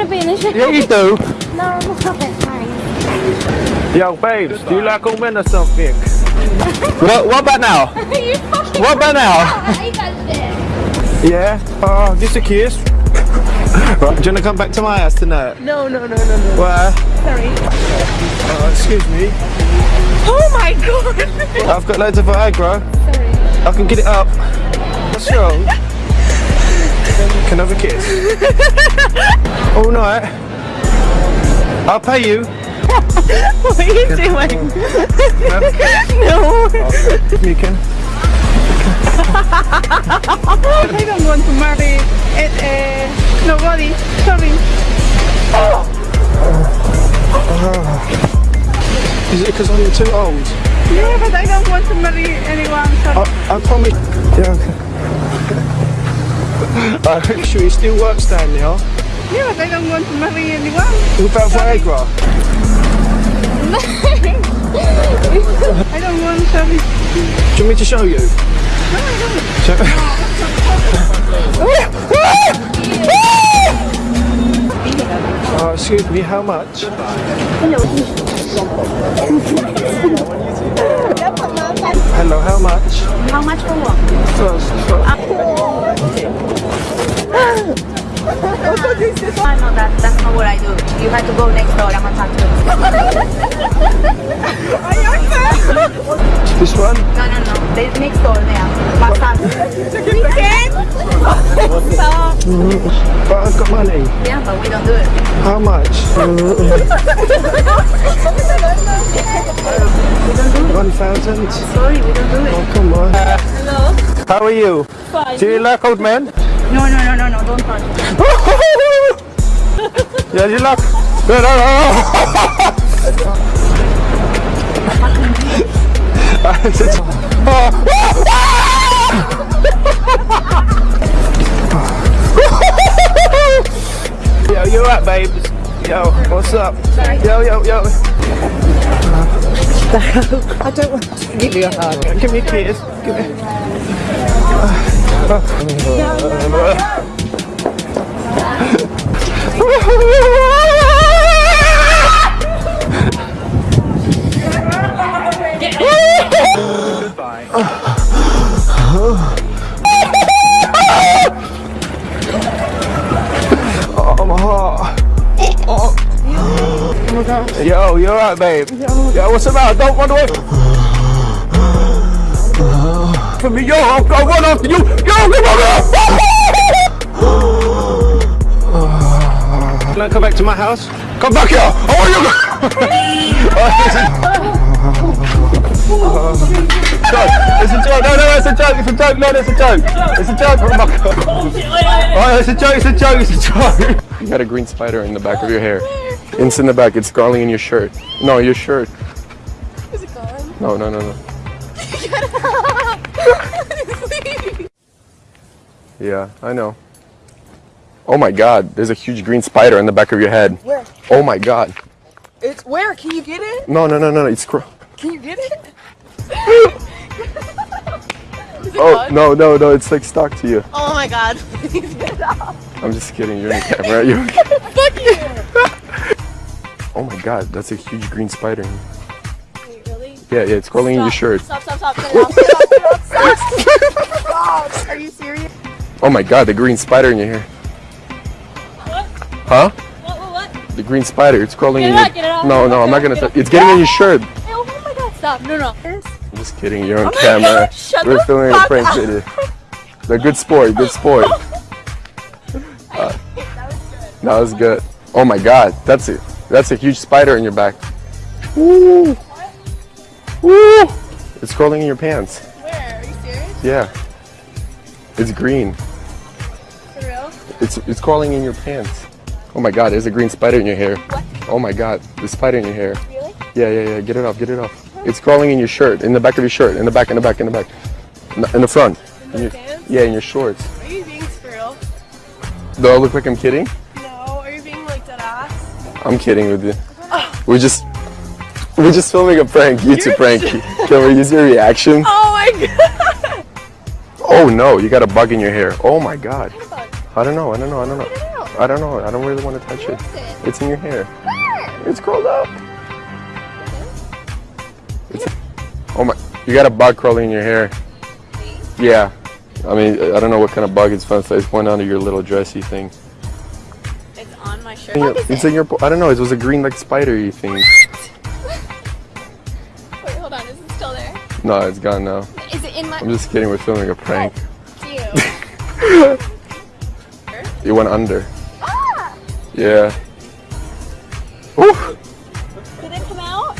Yeah, you do. No, I'm not that Yo, babes, do you like all men or something? what, what about now? you fucking What about now? I hate that shit. Yeah. Oh, just a kiss. right, do you want to come back to my house tonight? No, no, no, no, no. Why? Sorry. Oh, excuse me. Oh my god. I've got loads of Viagra. Sorry. I can get it up. What's wrong? Can I have a kiss? All night. I'll pay you. What are you doing? Can I have a kiss? No. You can. I don't want to marry it, uh, nobody. Sorry. Is it because I'm too old? Yeah, but I don't want to marry anyone. Sorry. I, I promise. Yeah, okay. I'm sure you still works down there. Yeah, but I don't want to marry anyone. What about Viagra? I don't want, sorry. Do you want me to show you? Show- Oh, uh, excuse me, how much? Hello, how much? How much for what? First, first. I know that. That's not what I do. You have to go next door. I'm a tattoo. This one? No, no, no. They next door there. Massage. But I've got money. Yeah, but we don't do it. How much? Uh, uh, uh. One thousand. Sorry, we don't do it. Oh, come on. Hello? How are you? Fine. Do you like old men? No, no, no, no, no. Don't touch. yeah, you like. No, no, no. Oh. You alright, babes? Yo, what's up? Yo, yo, yo. I don't want to give you a hug. Give me a kiss. Give me. Oh, yo, you alright, babe? Yo, what's the matter? Don't run away. For me, yo, I'll, I'll run after you. Yo, come on. Can I come back to my house? Come back here. I want you. It's a joke. No, no, it's a joke. It's a joke. No, it's a joke. It's a joke. Oh my god. Oh, it's a joke. It's a joke. It's a joke. You got a green spider in the back of your hair. It's in the back. It's crawling in your shirt. No, your shirt. Is it gone? No, no, no, no. Yeah, I know. Oh my god, there's a huge green spider in the back of your head. Where? Oh my god. It's where? Can you get it? No, no, no, no, no. It's Can you get it? Oh, no, no, no. It's like stuck to you. Oh my god. Please get off. I'm just kidding. You're in the camera. You Fuck you. Oh my god, that's a huge green spider. Wait, really? Yeah, yeah, it's crawling in your shirt. Stop, stop, stop. Get off. Get off. Get off. Stop. Stop. Are you serious? Oh my god, the green spider in your hair. What? Huh? What, what, what? The green spider, it's crawling Get in your out, get it out. No, no, I'm not gonna it it's getting in your shirt. Oh my god, stop. No, no. I'm just kidding, you're on Oh camera. God, shut We're filming a prank video. They're good sport, good sport. Uh, that was good. Oh my god, that's it. That's a huge spider in your back. Woo! Woo! It's crawling in your pants. Where? Are you serious? Yeah. It's green. For real? It's it's crawling in your pants. Oh my god, there's a green spider in your hair. What? Oh my god, the spider in your hair. Really? Yeah, yeah, yeah. Get it off, get it off. It's crawling in your shirt, in the back of your shirt, in the back, in the back, in the back. In the, in the front. In In your- pants? yeah, in your shorts. Are you being for real? Do I look like I'm kidding? I'm kidding with you. We're just we're just filming a prank, YouTube prank. Can we use your reaction? Oh my god. Oh no, you got a bug in your hair. Oh my god. I don't know, I don't know, I don't know. Get it out. I don't know. I don't really want to touch it. It's in your hair. It's curled up. It's, oh my! You got a bug crawling in your hair. Yeah. I mean, I don't know what kind of bug it's from. It's one under your little dressy thing. It's my shirt. In your- it's in your. I don't know. It was a green like spidery thing. Wait, hold on. Is it still there? No, it's gone now. Is it in my? I'm just kidding. We're filming a prank. Ew. It went under. ah! Yeah. Ooh, Did it come out?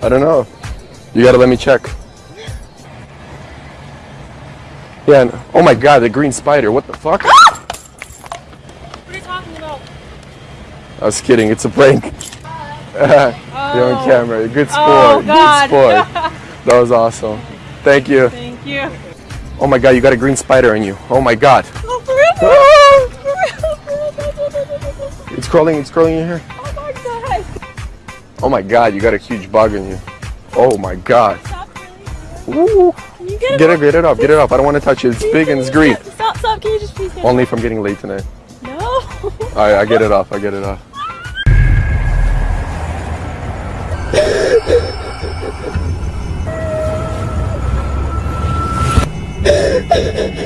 I don't know. You gotta let me check. Yeah. and- oh my God, the green spider. What the fuck? What are you talking about? I was kidding. It's a prank. You're on oh. camera. Good sport. Oh, Good sport. That was awesome. Thank you. Thank you. Oh my God, you got a green spider on you. Oh my God. Oh, for real? For? For real? It's crawling. It's crawling in here. Oh my god. Oh my God, you got a huge bug on you. Oh my God. Ooh. Can you get it? Get it, get it off, get it off. I don't want to touch it. It's big and it's green. Stop, stop. Can you just please? Only if I'm getting late tonight. I get it off. I get it off.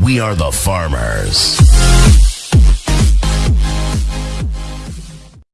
We are the farmers.